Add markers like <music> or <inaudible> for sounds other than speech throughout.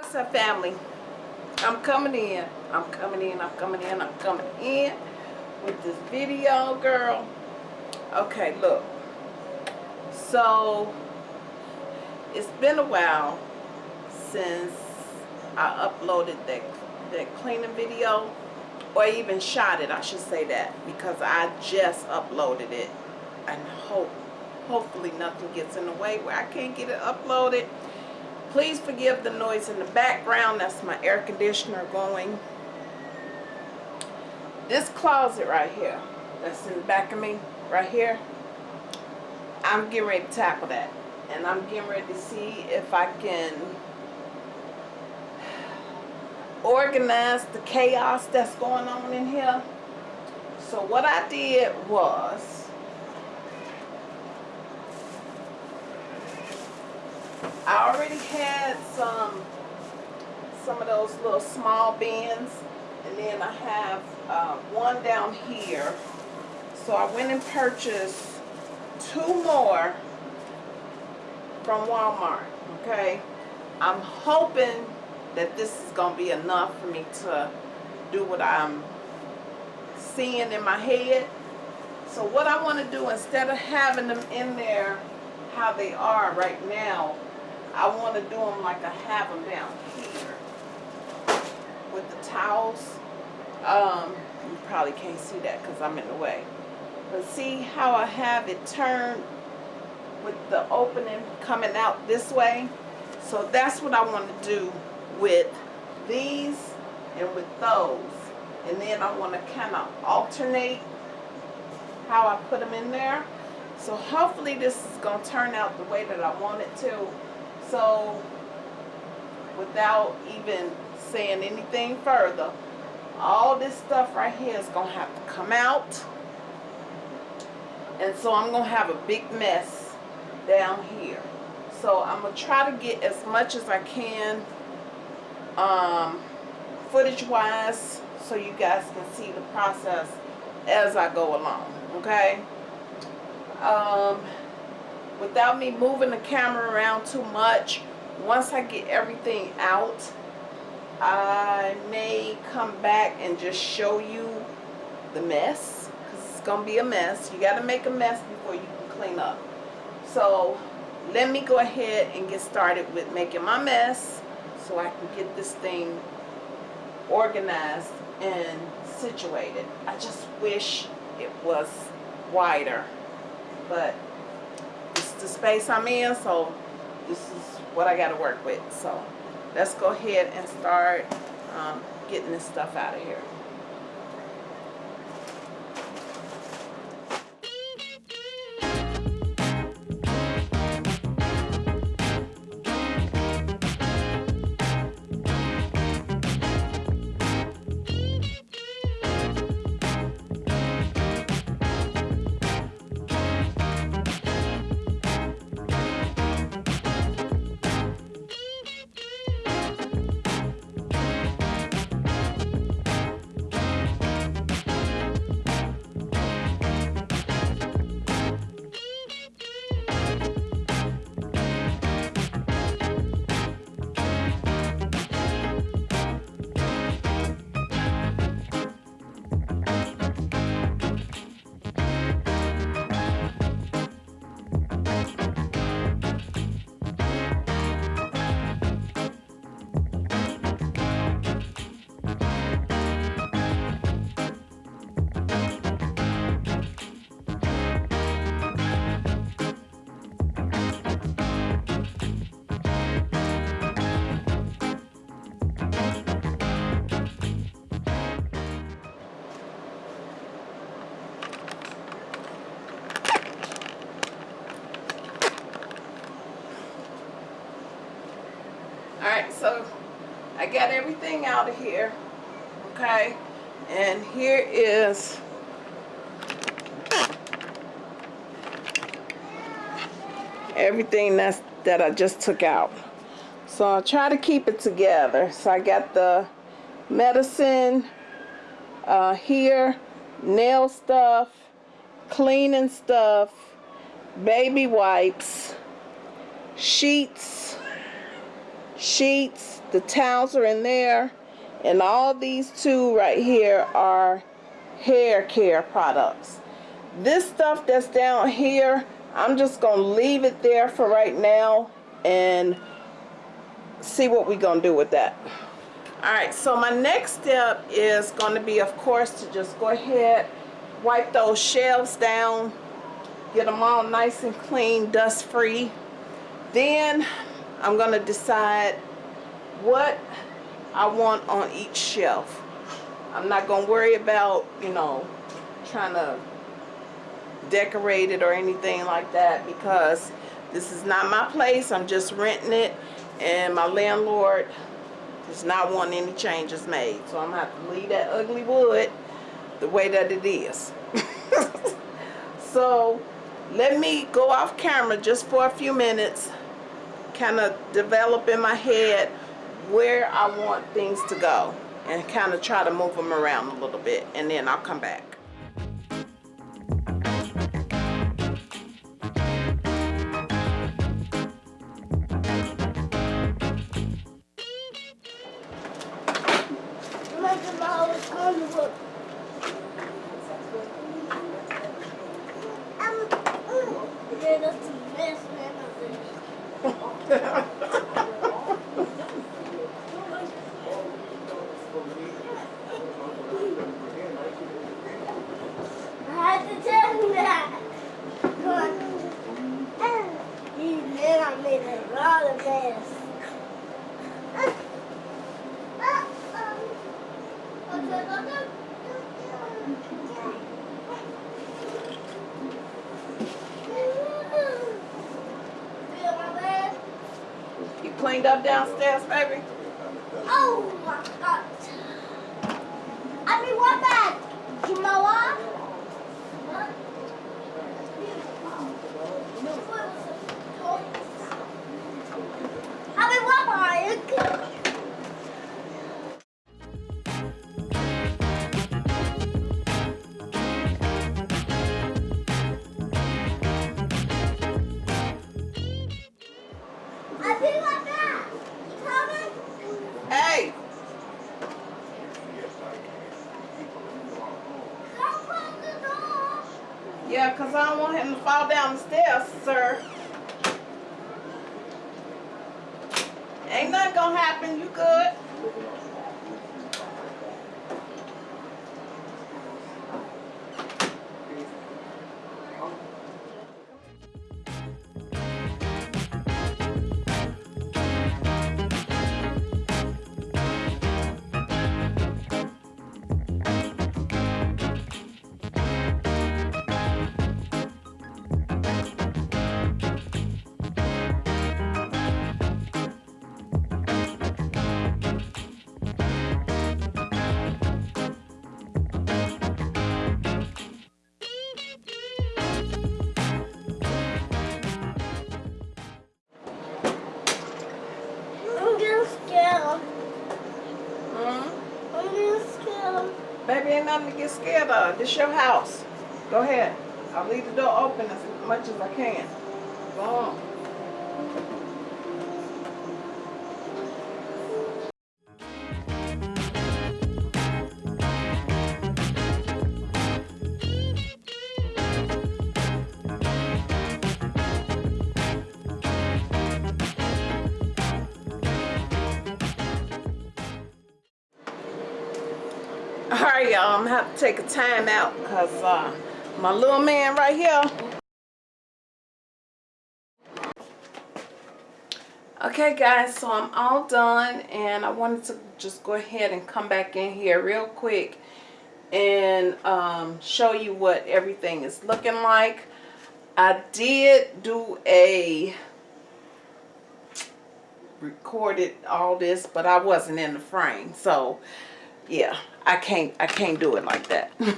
What's up family? I'm coming in. I'm coming in. I'm coming in. I'm coming in with this video girl. Okay, look. So it's been a while since I uploaded that that cleaning video or even shot it I should say that because I just uploaded it and hope hopefully nothing gets in the way where I can't get it uploaded Please forgive the noise in the background. That's my air conditioner going. This closet right here, that's in the back of me, right here, I'm getting ready to tackle that. And I'm getting ready to see if I can organize the chaos that's going on in here. So what I did was, I already had some some of those little small bins. And then I have uh, one down here. So I went and purchased two more from Walmart okay? I'm hoping that this is gonna be enough for me to do what I'm seeing in my head. So what I want to do instead of having them in there how they are right now I want to do them like I have them down here with the towels. Um, you probably can't see that because I'm in the way. But see how I have it turned with the opening coming out this way? So that's what I want to do with these and with those. And then I want to kind of alternate how I put them in there. So hopefully this is going to turn out the way that I want it to. So without even saying anything further, all this stuff right here is going to have to come out. And so I'm going to have a big mess down here. So I'm going to try to get as much as I can um, footage wise so you guys can see the process as I go along. Okay? Um, without me moving the camera around too much once I get everything out I may come back and just show you the mess because it's gonna be a mess. You got to make a mess before you can clean up. So let me go ahead and get started with making my mess so I can get this thing organized and situated. I just wish it was wider but the space I'm in, so this is what I got to work with. So let's go ahead and start um, getting this stuff out of here. Alright, so I got everything out of here. Okay. And here is everything that's that I just took out. So I'll try to keep it together. So I got the medicine uh, here, nail stuff, cleaning stuff, baby wipes, sheets, sheets the towels are in there and all these two right here are hair care products. This stuff that's down here I'm just gonna leave it there for right now and see what we're gonna do with that. Alright so my next step is gonna be of course to just go ahead wipe those shelves down get them all nice and clean dust free then I'm going to decide what I want on each shelf. I'm not going to worry about, you know, trying to decorate it or anything like that because this is not my place. I'm just renting it and my landlord does not want any changes made. So I'm going to have to leave that ugly wood the way that it is. <laughs> so let me go off camera just for a few minutes kind of develop in my head where I want things to go and kind of try to move them around a little bit and then I'll come back. cleaned up downstairs, baby? Yeah, because I don't want him to fall down the stairs, sir. Ain't nothing gonna happen. You good? ain't nothing to get scared of. This your house. Go ahead. I'll leave the door open as much as I can. Go on. y'all i'm gonna have to take a time out because uh, my little man right here. Okay guys so i'm all done and i wanted to just go ahead and come back in here real quick and um, show you what everything is looking like. I did do a recorded all this but i wasn't in the frame so yeah i can't i can't do it like that. <laughs>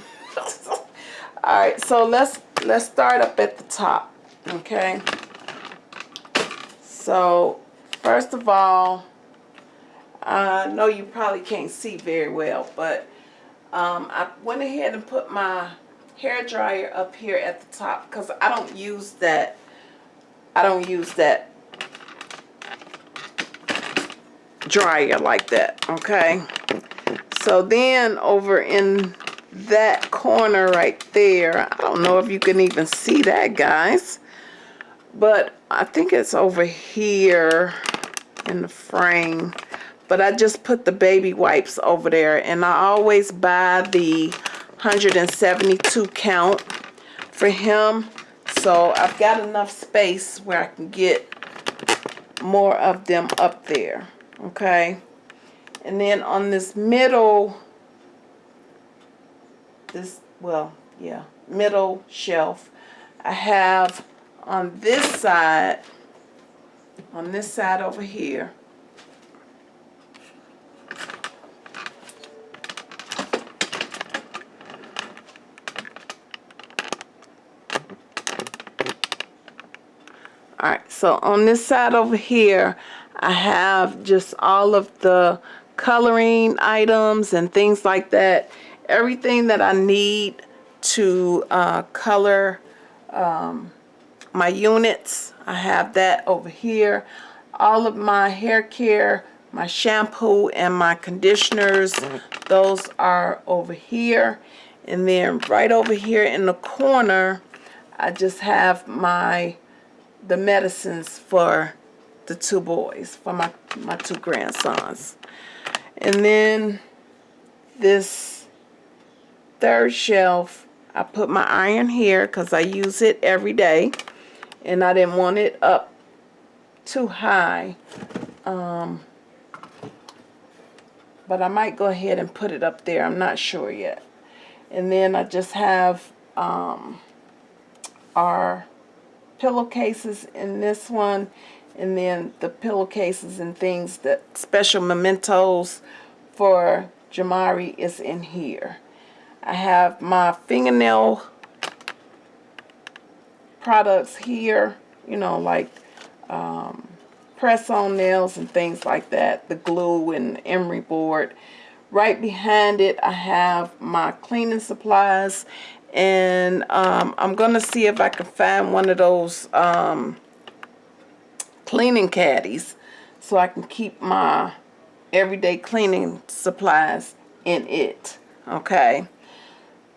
All right so let's let's start up at the top okay? So first of all i know you probably can't see very well but um, i went ahead and put my hair dryer up here at the top because i don't use that i don't use that dryer like that okay? So then over in that corner right there, I don't know if you can even see that, guys. But I think it's over here in the frame. But I just put the baby wipes over there. And I always buy the 172 count for him. So I've got enough space where I can get more of them up there. Okay. And then on this middle, this, well, yeah, middle shelf, I have on this side, on this side over here, Alright, so on this side over here, I have just all of the coloring items and things like that. Everything that I need to uh, color um, my units. I have that over here. All of my hair care, my shampoo and my conditioners, those are over here. And then right over here in the corner, I just have my the medicines for the two boys, for my, my two grandsons. And then this third shelf, I put my iron here because I use it every day. And I didn't want it up too high. Um, but I might go ahead and put it up there. I'm not sure yet. And then I just have um, our pillowcases in this one and then the pillowcases and things that special mementos for Jamari is in here. I have my fingernail products here, you know, like um, press-on nails and things like that, the glue and emery board. Right behind it, I have my cleaning supplies and um, I'm going to see if I can find one of those um, cleaning caddies so I can keep my everyday cleaning supplies in it. Okay.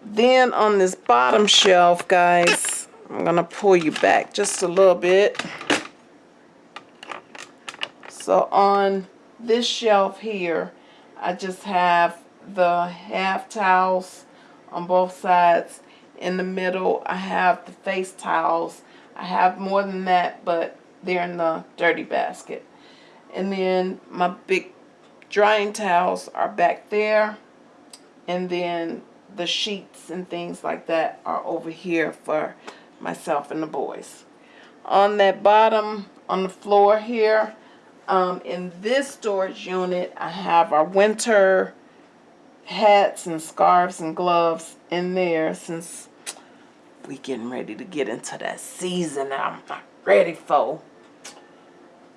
Then on this bottom shelf, guys, I'm to pull you back just a little bit. So on this shelf here, I just have the half towels on both sides. In the middle, I have the face towels. I have more than that, but they're in the dirty basket. And then my big drying towels are back there. And then the sheets and things like that are over here for myself and the boys. On that bottom, on the floor here, um, in this storage unit, I have our winter hats and scarves and gloves in there since we're getting ready to get into that season I'm not ready for.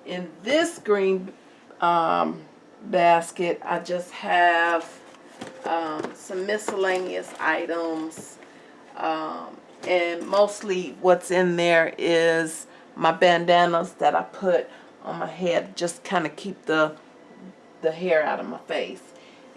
In this green um, basket, I just have um, some miscellaneous items. Um, and mostly what's in there is my bandanas that I put on my head just kind of keep the the hair out of my face.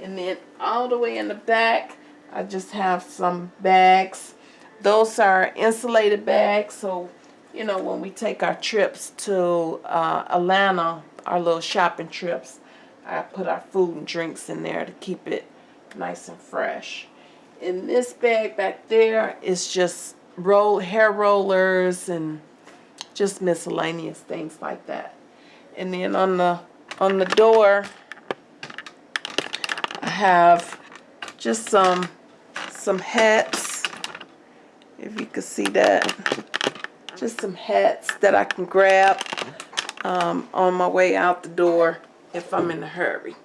And then all the way in the back, I just have some bags. Those are insulated bags, so, you know, when we take our trips to uh, Atlanta, our little shopping trips, I put our food and drinks in there to keep it nice and fresh. In this bag back there is just roll hair rollers and just miscellaneous things like that. And then on the on the door, I have just some some hats if you can see that just some hats that I can grab um, on my way out the door if I'm in a hurry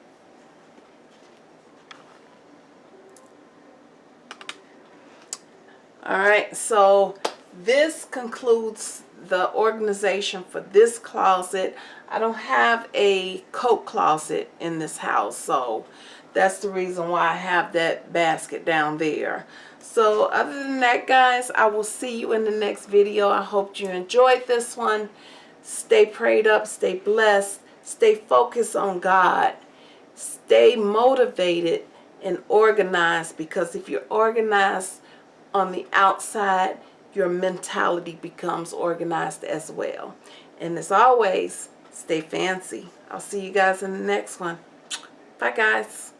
alright so this concludes the organization for this closet I don't have a coat closet in this house so that's the reason why I have that basket down there. So other than that, guys, I will see you in the next video. I hope you enjoyed this one. Stay prayed up, stay blessed, Stay focused on God. Stay motivated and organized because if you're organized on the outside, your mentality becomes organized as well. And as always, stay fancy. I'll see you guys in the next one. Bye, guys.